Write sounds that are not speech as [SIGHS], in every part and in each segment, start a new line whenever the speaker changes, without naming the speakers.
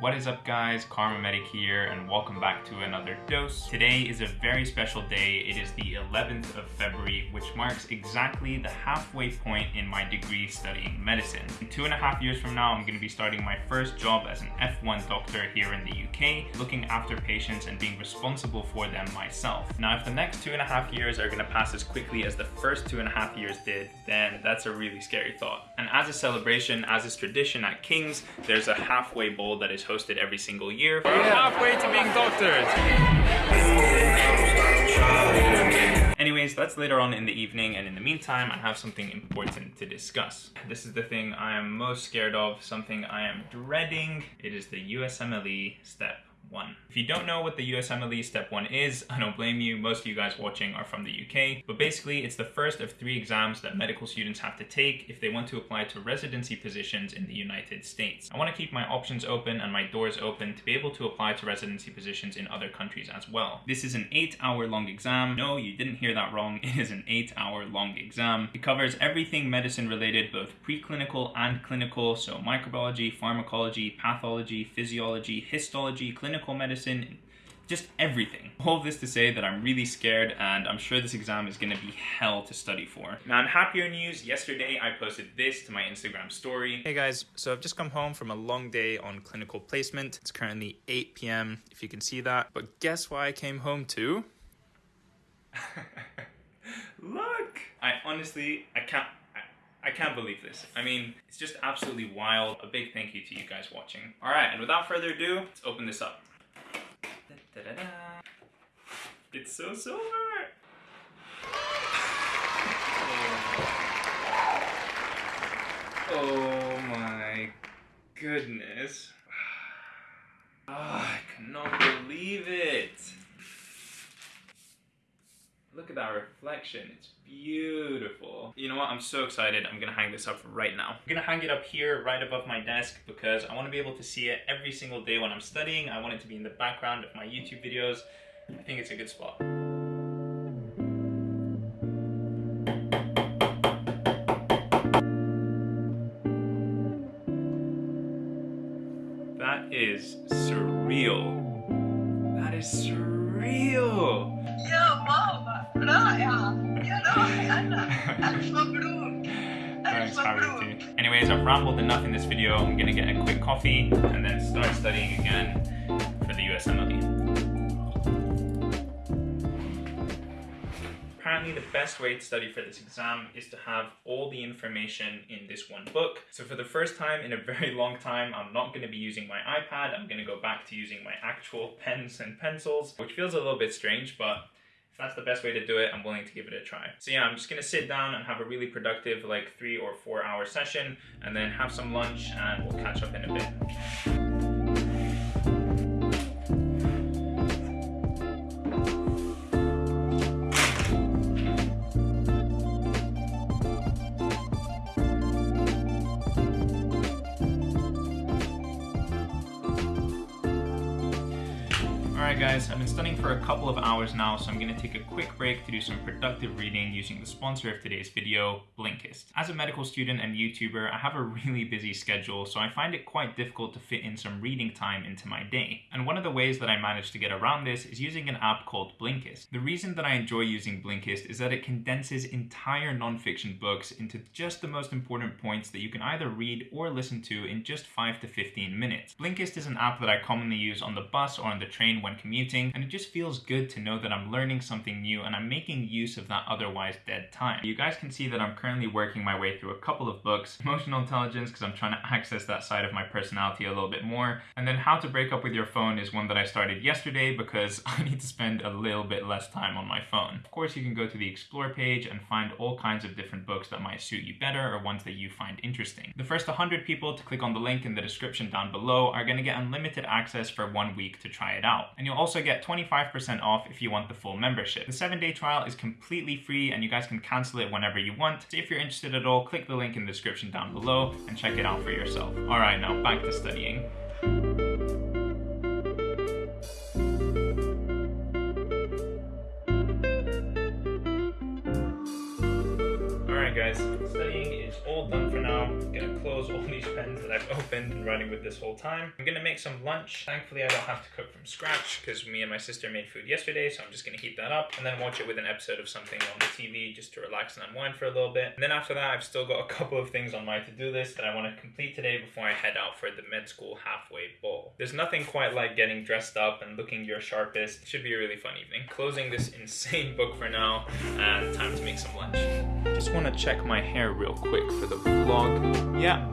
What is up guys, Kharma Medic here and welcome back to another dose. Today is a very special day. It is the 11th of February, which marks exactly the halfway point in my degree studying medicine. In two and a half years from now, I'm going to be starting my first job as an F1 doctor here in the UK, looking after patients and being responsible for them myself. Now, if the next two and a half years are going to pass as quickly as the first two and a half years did, then that's a really scary thought. And as a celebration, as is tradition at King's, there's a halfway bowl that is hosted every single year. We're halfway to being doctors! Anyways, that's later on in the evening, and in the meantime, I have something important to discuss. This is the thing I am most scared of, something I am dreading. It is the USMLE step 1. If you don't know what the USMLE Step 1 is, [LAUGHS] I don't blame you, most of you guys watching are from the UK, but basically it's the first of three exams that medical students have to take if they want to apply to residency positions in the United States. I want to keep my options open and my doors open to be able to apply to residency positions in other countries as well. This is an 8 hour long exam. No, you didn't hear that wrong, [LAUGHS] it is an 8 hour long exam. It covers everything medicine related, both preclinical and clinical, so microbiology, pharmacology, pathology, physiology, histology, clinical clinical medicine, just everything. All of this to say that I'm really scared and I'm sure this exam is gonna be hell to study for. Now in happier news, yesterday I posted this to my Instagram story. Hey guys, so I've just come home from a long day on clinical placement. It's currently 8 p.m. if you can see that. But guess why I came home to? [LAUGHS] Look! I honestly, I can't, I can't believe this. I mean, it's just absolutely wild. A big thank you to you guys watching. All right, and without further ado, let's open this up. Da -da -da. It's so silver! oh. oh my goodness. Oh, [SIGHS] I cannot believe it. That reflection, it's beautiful. You know what, I'm so excited, I'm gonna hang this up right now. I'm gonna hang it up here right above my desk because I wanna be able to see it every single day when I'm studying. I want it to be in the background of my YouTube videos. I think it's a good spot. That is surreal. That is surreal. Anyways, I've rambled enough in this video. I'm gonna get a quick coffee and then start studying again for the USMLE. Apparently the best way to study for this exam is to have all the information in this one book. So for the first time in a very long time, I'm not going to be using my iPad. I'm going to go back to using my actual pens and pencils, which feels a little bit strange, but that's the best way to do it, I'm willing to give it a try. So yeah, I'm just gonna sit down and have a really productive like three or four hour session and then have some lunch and we'll catch up in a bit. Alright guys, I've been studying for a couple of hours now, so I'm going to take a quick break to do some productive reading using the sponsor of today's video, Blinkist. As a medical student and YouTuber, I have a really busy schedule, so I find it quite difficult to fit in some reading time into my day. And one of the ways that I managed to get around this is using an app called Blinkist. The reason that I enjoy using Blinkist is that it condenses entire nonfiction books into just the most important points that you can either read or listen to in just 5 to 15 minutes. Blinkist is an app that I commonly use on the bus or on the train when commuting, and it just feels good to know that I'm learning something new and I'm making use of that otherwise dead time. You guys can see that I'm currently working my way through a couple of books. Emotional intelligence, because I'm trying to access that side of my personality a little bit more. And then how to break up with your phone is one that I started yesterday because [LAUGHS] I need to spend a little bit less time on my phone. Of course, you can go to the explore page and find all kinds of different books that might suit you better or ones that you find interesting. The first 100 people to click on the link in the description down below are going to get unlimited access for one week to try it out. And you'll also get 25% off if you want the full membership. The seven day trial is completely free and you guys can cancel it whenever you want. So if you're interested at all, click the link in the description down below and check it out for yourself. All right, now back to studying. All right, guys, studying is all done for now. I'm gonna close all [LAUGHS] these pens that I've opened and running with this whole time. I'm gonna make some lunch. Thankfully, I don't have to cook from scratch because me and my sister made food yesterday, so I'm just gonna heat that up and then watch it with an episode of something on the TV just to relax and unwind for a little bit. And then after that, I've still got a couple of things on my to-do list that I want to complete today before I head out for the med school halfway ball. There's nothing quite like getting dressed up and looking your sharpest. It should be a really fun evening. Closing this [LAUGHS] insane book for now and time to make some lunch. Just want to check my hair real quick for the vlog. Yeah,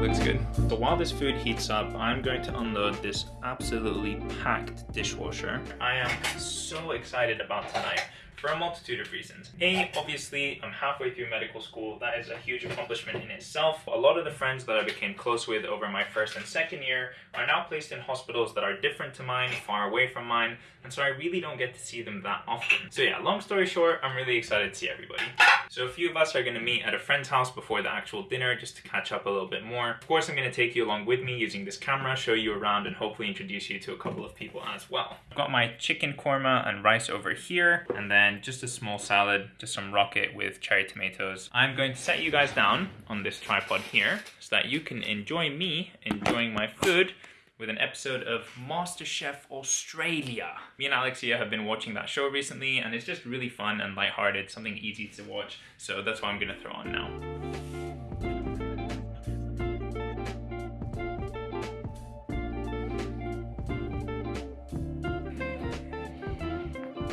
looks good. So while this food heats up, I'm going to unload this absolutely packed dishwasher. I am so excited about tonight for a multitude of reasons. A, obviously, I'm halfway through medical school. That is a huge accomplishment in itself. A lot of the friends that I became close with over my first and second year are now placed in hospitals that are different to mine, far away from mine, and so I really don't get to see them that often. So yeah, long story short, I'm really excited to see everybody. So a few of us are going to meet at a friend's house before the actual dinner just to catch up a little bit more. Of course, I'm going to take you along with me using this camera, show you around, and hopefully introduce you to a couple of people as well. I've got my chicken korma and rice over here, and then just a small salad, just some rocket with cherry tomatoes. I'm going to set you guys down on this tripod here so that you can enjoy me enjoying my food with an episode of MasterChef Australia. Me and Alexia have been watching that show recently and it's just really fun and lighthearted, something easy to watch. So that's what I'm gonna throw on now.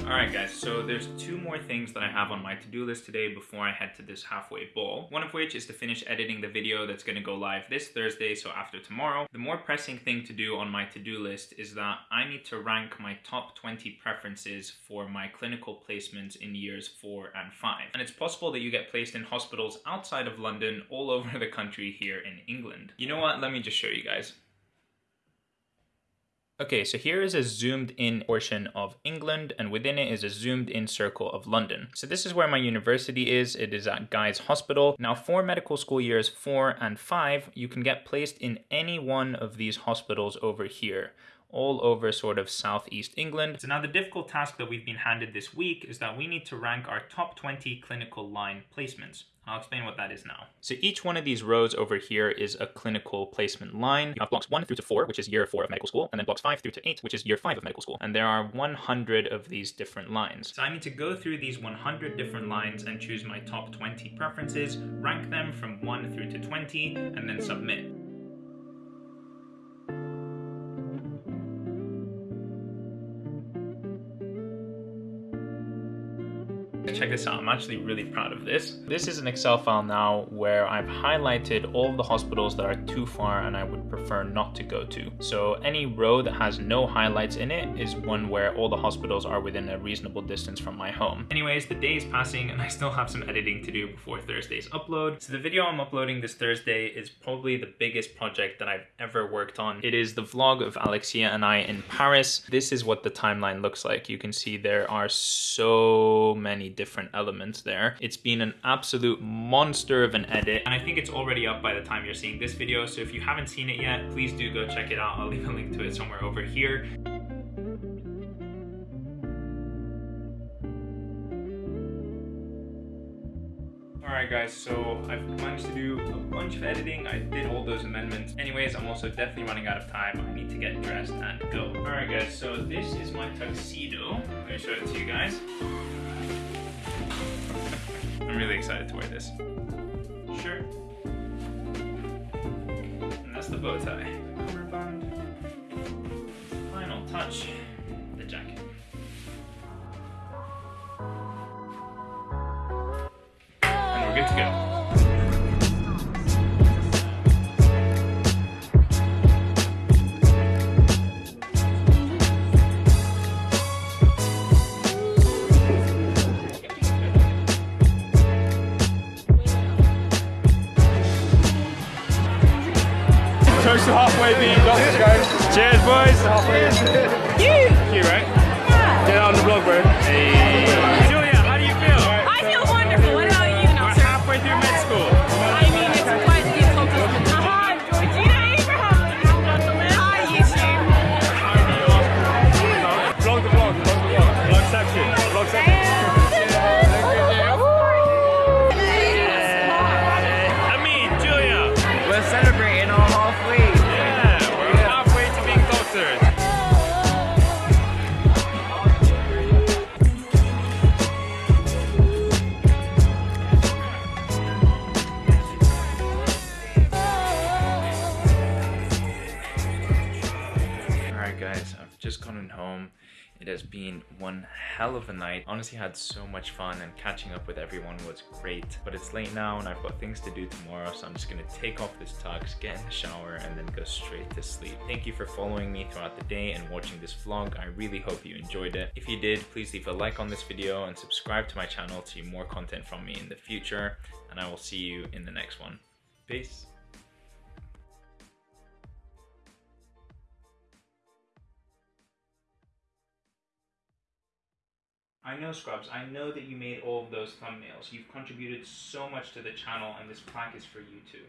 Alright guys, so there's two more things that I have on my to-do list today before I head to this halfway ball. One of which is to finish editing the video that's going to go live this Thursday, so after tomorrow. The more pressing thing to do on my to-do list is that I need to rank my top 20 preferences for my clinical placements in years 4 and 5. And it's possible that you get placed in hospitals outside of London all over the country here in England. You know what, let me just show you guys. Okay, so here is a zoomed in portion of England and within it is a zoomed in circle of London. So this is where my university is. It is at Guy's Hospital. Now for medical school years four and five, you can get placed in any one of these hospitals over here all over sort of southeast England. So now the difficult task that we've been handed this week is that we need to rank our top 20 clinical line placements. I'll explain what that is now. So each one of these rows over here is a clinical placement line. You have blocks one through to four, which is year four of medical school, and then blocks five through to eight, which is year five of medical school. And there are 100 of these different lines. So I need to go through these 100 different lines and choose my top 20 preferences, rank them from one through to 20, and then submit. Check this out. I'm actually really proud of this. This is an Excel file now where I've highlighted all the hospitals that are too far and I would prefer not to go to. So any row that has no highlights in it is one where all the hospitals are within a reasonable distance from my home. Anyways, the day is passing and I still have some editing to do before Thursday's upload. So the video I'm uploading this Thursday is probably the biggest project that I've ever worked on. It is the vlog of Alexia and I in Paris. This is what the timeline looks like. You can see there are so many different different elements there. It's been an absolute monster of an edit and I think it's already up by the time you're seeing this video. So if you haven't seen it yet, please do go check it out. I'll leave a link to it somewhere over here. Alright guys, so I've managed to do a bunch of editing. I did all those amendments. Anyways, I'm also definitely running out of time. I need to get dressed and go. Alright guys, so this is my tuxedo. Let me show it to you guys. I'm really excited to wear this. Shirt. And that's the bow tie. Final touch, the jacket. And we're good to go. Boys.
Halfway.
You right?
Yeah. Get out on the vlog, bro.
Hey. Julia, how do you feel?
I feel wonderful. What about you,
We're
Nelson?
halfway through med school.
I mean, it's quite the accomplishment. Uh-huh. Aha, Georgina Abraham. Hi, YouTube.
Vlog the vlog. Vlog the vlog. Vlog section. Vlog section. boxers.
Alright guys, I've just gotten home. It has been one hell of a night. Honestly had so much fun and catching up with everyone was great. But it's late now and I've got things to do tomorrow so I'm just gonna take off this tux, get in the shower and then go straight to sleep. Thank you for following me throughout the day and watching this vlog. I really hope you enjoyed it. If you did, please leave a like on this video and subscribe to my channel to see more content from me in the future. And I will see you in the next one. Peace. I know Scrubs, I know that you made all of those thumbnails. You've contributed so much to the channel and this plaque is for you too.